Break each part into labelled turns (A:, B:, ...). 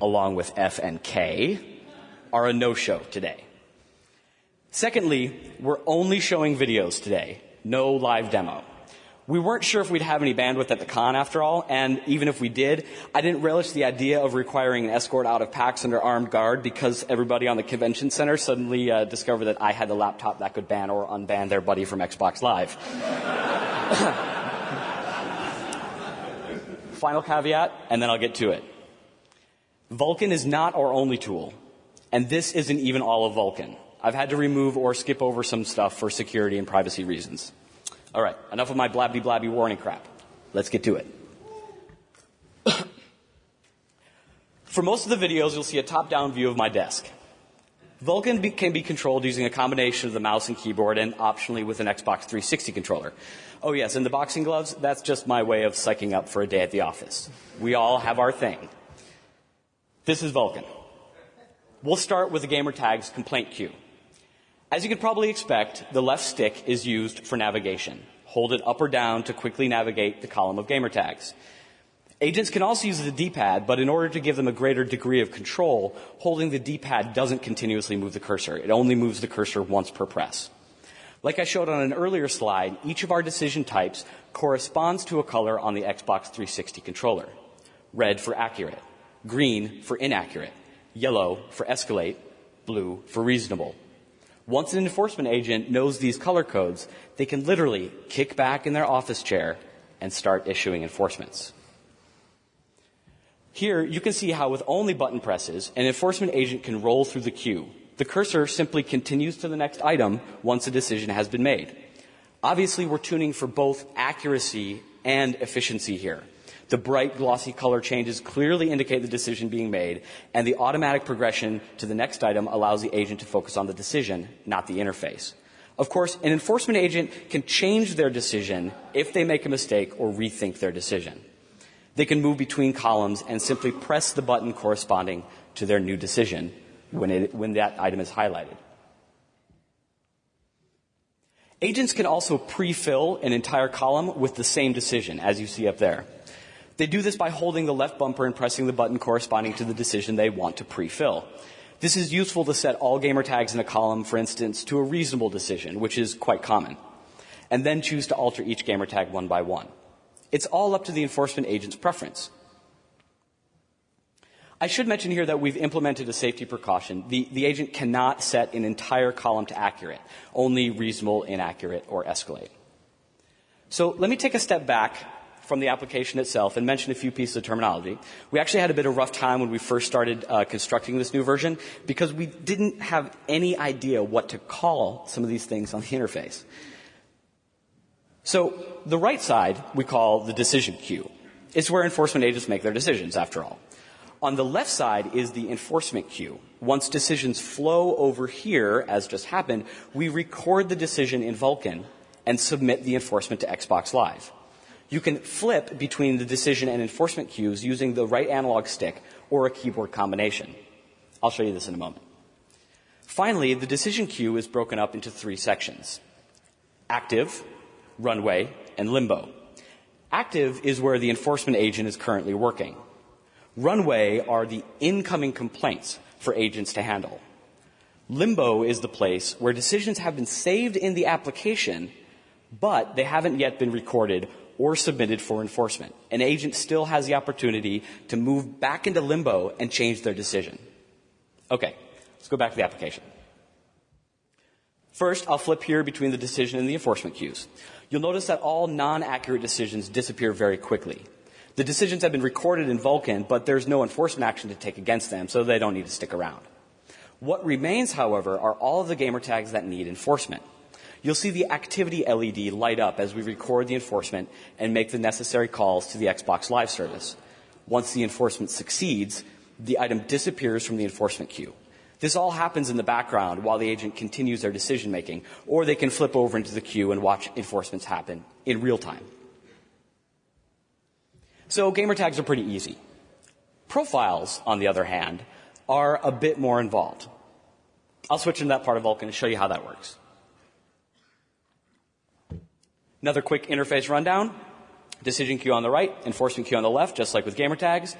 A: along with F and K, are a no-show today. Secondly, we're only showing videos today, no live demo. We weren't sure if we'd have any bandwidth at the con after all, and even if we did, I didn't relish the idea of requiring an escort out of PAX under armed guard because everybody on the convention center suddenly uh, discovered that I had the laptop that could ban or unban their buddy from Xbox Live. Final caveat, and then I'll get to it. Vulkan is not our only tool, and this isn't even all of Vulcan. I've had to remove or skip over some stuff for security and privacy reasons. All right, enough of my blabby blabby warning crap. Let's get to it. For most of the videos, you'll see a top-down view of my desk. Vulcan be, can be controlled using a combination of the mouse and keyboard and optionally with an Xbox 360 controller. Oh yes, and the boxing gloves, that's just my way of psyching up for a day at the office. We all have our thing. This is Vulcan. We'll start with the gamer tag's complaint queue. As you could probably expect, the left stick is used for navigation. Hold it up or down to quickly navigate the column of gamer tags. Agents can also use the D-pad, but in order to give them a greater degree of control, holding the D-pad doesn't continuously move the cursor. It only moves the cursor once per press. Like I showed on an earlier slide, each of our decision types corresponds to a color on the Xbox 360 controller. Red for accurate, green for inaccurate, yellow for escalate, blue for reasonable. Once an enforcement agent knows these color codes, they can literally kick back in their office chair and start issuing enforcements. Here, you can see how with only button presses, an enforcement agent can roll through the queue. The cursor simply continues to the next item once a decision has been made. Obviously, we're tuning for both accuracy and efficiency here. The bright glossy color changes clearly indicate the decision being made, and the automatic progression to the next item allows the agent to focus on the decision, not the interface. Of course, an enforcement agent can change their decision if they make a mistake or rethink their decision. They can move between columns and simply press the button corresponding to their new decision when, it, when that item is highlighted. Agents can also pre-fill an entire column with the same decision, as you see up there. They do this by holding the left bumper and pressing the button corresponding to the decision they want to pre-fill. This is useful to set all gamer tags in a column, for instance, to a reasonable decision, which is quite common, and then choose to alter each gamer tag one by one. It's all up to the enforcement agent's preference. I should mention here that we've implemented a safety precaution. The, the agent cannot set an entire column to accurate, only reasonable, inaccurate, or escalate. So let me take a step back from the application itself and mention a few pieces of terminology. We actually had a bit of rough time when we first started uh, constructing this new version because we didn't have any idea what to call some of these things on the interface. So the right side we call the decision queue. It's where enforcement agents make their decisions, after all. On the left side is the enforcement queue. Once decisions flow over here, as just happened, we record the decision in Vulkan and submit the enforcement to Xbox Live. You can flip between the decision and enforcement queues using the right analog stick or a keyboard combination. I'll show you this in a moment. Finally, the decision queue is broken up into three sections. Active, runway, and limbo. Active is where the enforcement agent is currently working. Runway are the incoming complaints for agents to handle. Limbo is the place where decisions have been saved in the application, but they haven't yet been recorded or submitted for enforcement. An agent still has the opportunity to move back into limbo and change their decision. Okay, let's go back to the application. First, I'll flip here between the decision and the enforcement queues. You'll notice that all non-accurate decisions disappear very quickly. The decisions have been recorded in Vulcan, but there's no enforcement action to take against them, so they don't need to stick around. What remains, however, are all of the gamer tags that need enforcement. You'll see the activity LED light up as we record the enforcement and make the necessary calls to the Xbox Live service. Once the enforcement succeeds, the item disappears from the enforcement queue. This all happens in the background while the agent continues their decision making, or they can flip over into the queue and watch enforcements happen in real time. So gamer tags are pretty easy. Profiles, on the other hand, are a bit more involved. I'll switch into that part of Vulkan and show you how that works. Another quick interface rundown. Decision queue on the right, enforcement queue on the left, just like with gamer tags.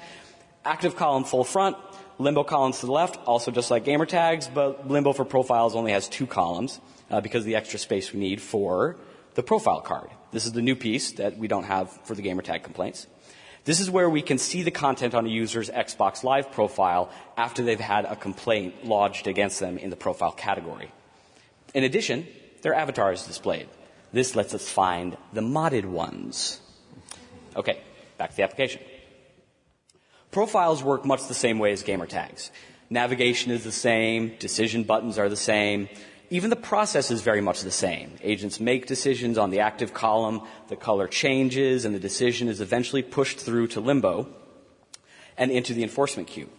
A: Active column full front, limbo columns to the left, also just like gamer tags, but limbo for profiles only has two columns uh, because of the extra space we need for the profile card. This is the new piece that we don't have for the gamer tag complaints. This is where we can see the content on a user's Xbox Live profile after they've had a complaint lodged against them in the profile category. In addition, their avatar is displayed. This lets us find the modded ones. Okay, back to the application. Profiles work much the same way as gamer tags. Navigation is the same, decision buttons are the same, even the process is very much the same. Agents make decisions on the active column, the color changes, and the decision is eventually pushed through to limbo and into the enforcement queue.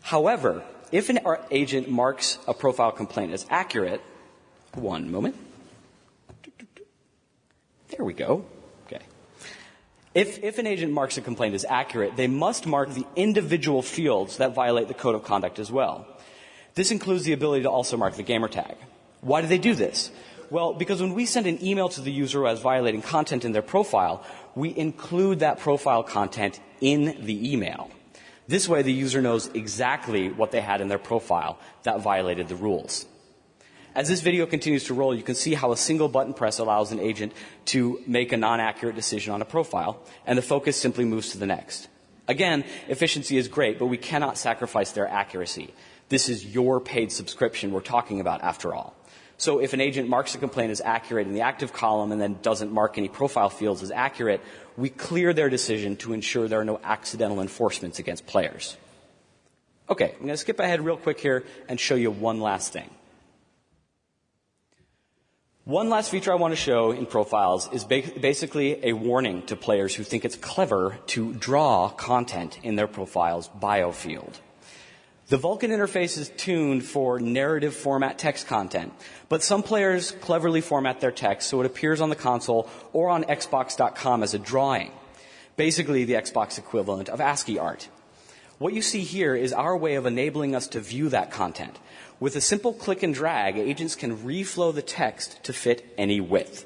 A: However, if an agent marks a profile complaint as accurate, one moment. There we go. Okay. If, if an agent marks a complaint as accurate, they must mark the individual fields that violate the code of conduct as well. This includes the ability to also mark the gamer tag. Why do they do this? Well, because when we send an email to the user who has violating content in their profile, we include that profile content in the email. This way the user knows exactly what they had in their profile that violated the rules. As this video continues to roll, you can see how a single button press allows an agent to make a non-accurate decision on a profile, and the focus simply moves to the next. Again, efficiency is great, but we cannot sacrifice their accuracy. This is your paid subscription we're talking about after all. So if an agent marks a complaint as accurate in the active column and then doesn't mark any profile fields as accurate, we clear their decision to ensure there are no accidental enforcements against players. Okay, I'm going to skip ahead real quick here and show you one last thing. One last feature I want to show in profiles is ba- basically a warning to players who think it's clever to draw content in their profile's bio field. The Vulkan interface is tuned for narrative format text content, but some players cleverly format their text so it appears on the console or on Xbox.com as a drawing. Basically the Xbox equivalent of ASCII art. What you see here is our way of enabling us to view that content. With a simple click and drag, agents can reflow the text to fit any width.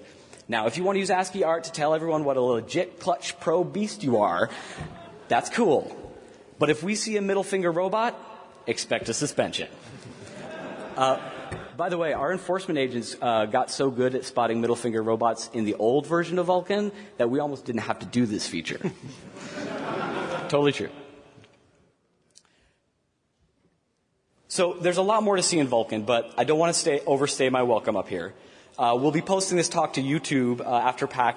A: Now, if you want to use ASCII art to tell everyone what a legit Clutch Pro beast you are, that's cool. But if we see a middle finger robot, expect a suspension. Uh, by the way, our enforcement agents uh, got so good at spotting middle finger robots in the old version of Vulcan that we almost didn't have to do this feature. totally true. So there's a lot more to see in Vulcan, but I don't want to stay, overstay my welcome up here. Uh, we'll be posting this talk to YouTube uh, after PAX